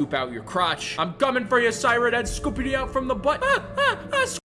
scoop out your crotch. I'm coming for you, Siren Head, scooping you out from the butt. Ah, ah, ah,